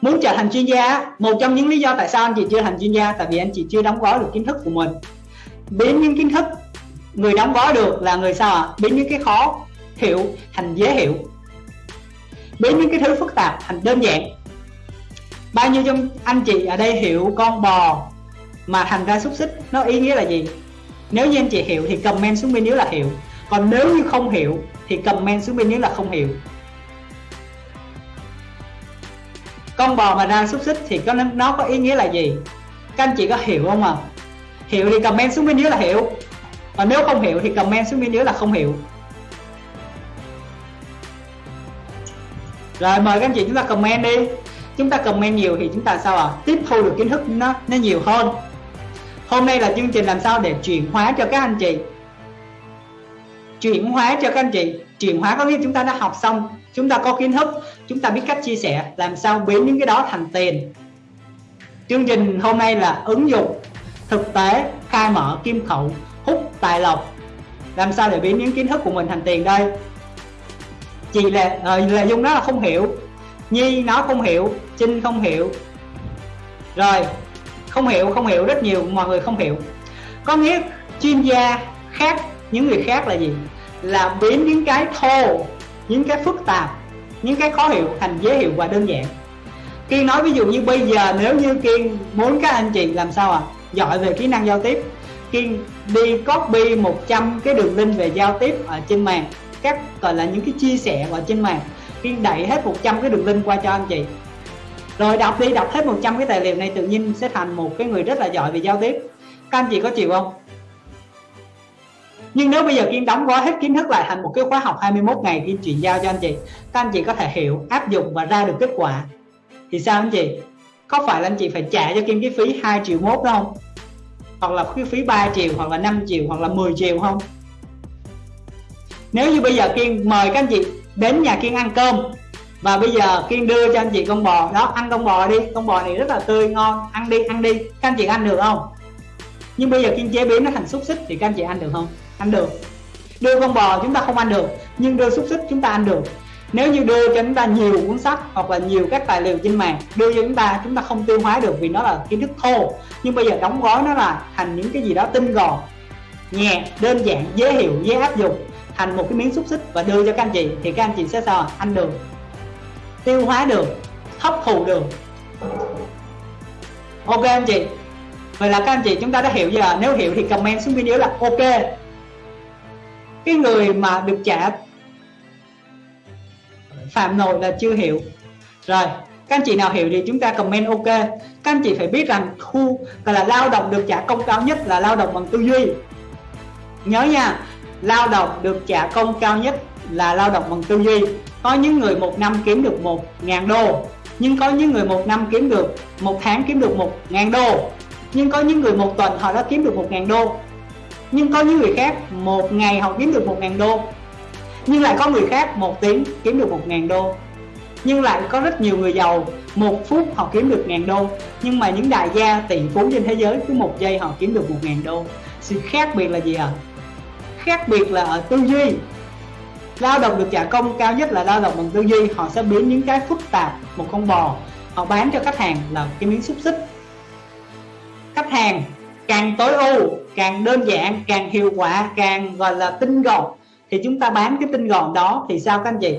muốn trở thành chuyên gia một trong những lý do tại sao anh chị chưa thành chuyên gia, tại vì anh chị chưa đóng gói được kiến thức của mình. Biến những kiến thức người đóng gói được là người sao ạ? À? biến những cái khó hiểu thành dễ hiểu. Biến những cái thứ phức tạp thành đơn giản. Bao nhiêu trong anh chị ở đây hiểu con bò mà thành ra xúc xích, nó ý nghĩa là gì? Nếu như anh chị hiểu thì comment xuống bên dưới là hiểu. Còn nếu như không hiểu thì comment xuống bên dưới là không hiểu. Con bò mà ra xúc xích thì có nó có ý nghĩa là gì? Các anh chị có hiểu không à hiểu thì comment xuống bên dưới là hiểu. Còn nếu không hiểu thì comment xuống bên dưới là không hiểu. Rồi, mời các anh chị chúng ta comment đi. Chúng ta comment nhiều thì chúng ta sao à tiếp thu được kiến thức nó nó nhiều hơn. Hôm nay là chương trình làm sao để chuyển hóa cho các anh chị? Chuyển hóa cho các anh chị chuyển hóa có nghĩa chúng ta đã học xong chúng ta có kiến thức chúng ta biết cách chia sẻ làm sao biến những cái đó thành tiền. Chương trình hôm nay là ứng dụng thực tế khai mở kim khẩu hút tài lộc. Làm sao để biến những kiến thức của mình thành tiền đây? Chị là uh, ờ, là dung đó là không hiểu. Nhi nó không hiểu trinh không hiểu. Rồi không hiểu không hiểu rất nhiều mọi người không hiểu. Có nghĩa chuyên gia khác những người khác là gì? Là biến những cái thô, những cái phức tạp, những cái khó hiểu thành dễ hiểu và đơn giản. Kiên nói ví dụ như bây giờ nếu như Kiên muốn các anh chị làm sao à giỏi về kỹ năng giao tiếp. Kiên đi copy 100 cái đường link về giao tiếp ở trên mạng, các gọi là những cái chia sẻ ở trên mạng. Kiên đẩy hết 100 cái đường link qua cho anh chị. Rồi đọc đi, đọc hết 100 cái tài liệu này tự nhiên sẽ thành một cái người rất là giỏi về giao tiếp. Các anh chị có chịu không? Nhưng nếu bây giờ Kiên đóng gói hết kiến thức lại thành một cái khóa học 21 ngày Kiên chuyển giao cho anh chị, các anh chị có thể hiểu, áp dụng và ra được kết quả. Thì sao anh chị? Có phải là anh chị phải trả cho Kiên cái phí 2 triệu mốt đó không? Hoặc là cái phí 3 triệu, hoặc là 5 triệu, hoặc là 10 triệu không? Nếu như bây giờ Kiên mời các anh chị đến nhà Kiên ăn cơm, và bây giờ Kiên đưa cho anh chị con bò, đó, ăn con bò đi, con bò này rất là tươi, ngon, ăn đi ăn đi, các anh chị ăn được không? Nhưng bây giờ Kiên chế biến nó thành xúc xích thì các anh chị ăn được không? Ăn được. Đưa con bò chúng ta không ăn được, nhưng đưa xúc xích chúng ta ăn được. Nếu như đưa cho chúng ta nhiều cuốn sách hoặc là nhiều các tài liệu trên mạng đưa cho chúng ta chúng ta không tiêu hóa được vì nó là kiến thức thô. Nhưng bây giờ đóng gói nó là thành những cái gì đó tinh gọn, nhẹ, đơn giản, dễ hiểu, dễ áp dụng, thành một cái miếng xúc xích và đưa cho các anh chị, thì các anh chị sẽ sao ăn được, tiêu hóa được, hấp thụ được. Ok anh chị? Vậy là các anh chị chúng ta đã hiểu giờ nếu hiểu thì comment xuống video là ok cái người mà được trả phạm nội là chưa hiểu. Rồi, các anh chị nào hiểu thì chúng ta comment ok. Các anh chị phải biết rằng thu gọi là lao động được trả công cao nhất là lao động bằng tư duy. Nhớ nha, lao động được trả công cao nhất là lao động bằng tư duy. Có những người một năm kiếm được một ngàn đô, nhưng có những người một năm kiếm được, một tháng kiếm được một ngàn đô. Nhưng có những người một tuần họ đã kiếm được một ngàn đô nhưng có những người khác một ngày họ kiếm được một ngàn đô. Nhưng lại có người khác một tiếng kiếm được một ngàn đô. Nhưng lại có rất nhiều người giàu, một phút họ kiếm được ngàn đô. Nhưng mà những đại gia tỷ phú trên thế giới cứ một giây họ kiếm được một ngàn đô. Sự khác biệt là gì ạ? À? khác biệt là ở tư duy. Lao động được trả công cao nhất là lao động bằng tư duy, họ sẽ biến những cái phức tạp một con bò, họ bán cho khách hàng là cái miếng xúc xích. Khách hàng càng tối ưu, càng đơn giản, càng hiệu quả, càng, gọi là, tinh gọn. Thì chúng ta bán cái tinh gọn đó thì sao các anh chị?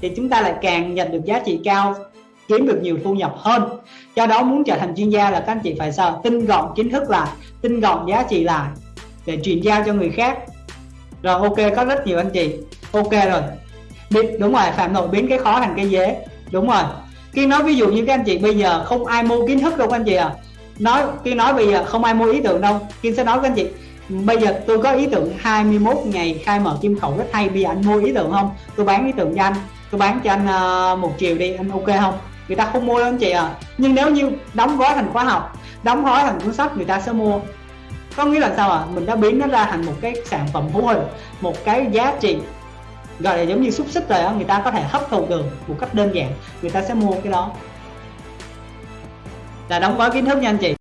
Thì chúng ta lại càng nhận được giá trị cao, kiếm được nhiều thu nhập hơn. Do đó muốn trở thành chuyên gia là các anh chị phải sao? Tinh gọn kiến thức lại, tinh gọn giá trị lại để truyền giao cho người khác. Rồi ok, có rất nhiều anh chị. Ok rồi. Biết, đúng rồi, phạm nội biến cái khó thành cái dễ đúng rồi. Khi nói ví dụ như các anh chị bây giờ không ai mua kiến thức đâu các anh chị à nói kiên nói bây giờ không ai mua ý tưởng đâu. Kiên sẽ nói với anh chị bây giờ tôi có ý tưởng 21 ngày khai mở kim khẩu rất hay bây giờ anh mua ý tưởng không? Tôi bán ý tưởng cho anh tôi bán cho anh uh, một triệu đi anh ok không? Người ta không mua đâu anh chị à nhưng nếu như đóng gói thành khóa học đóng gói thành cuốn sách người ta sẽ mua. Có nghĩa là sao à mình đã biến nó ra thành một cái sản phẩm hữu hình một cái giá trị gọi là giống như xúc xích rồi đó người ta có thể hấp thụ được một cách đơn giản người ta sẽ mua cái đó là đóng gói kiến thức nha anh chị.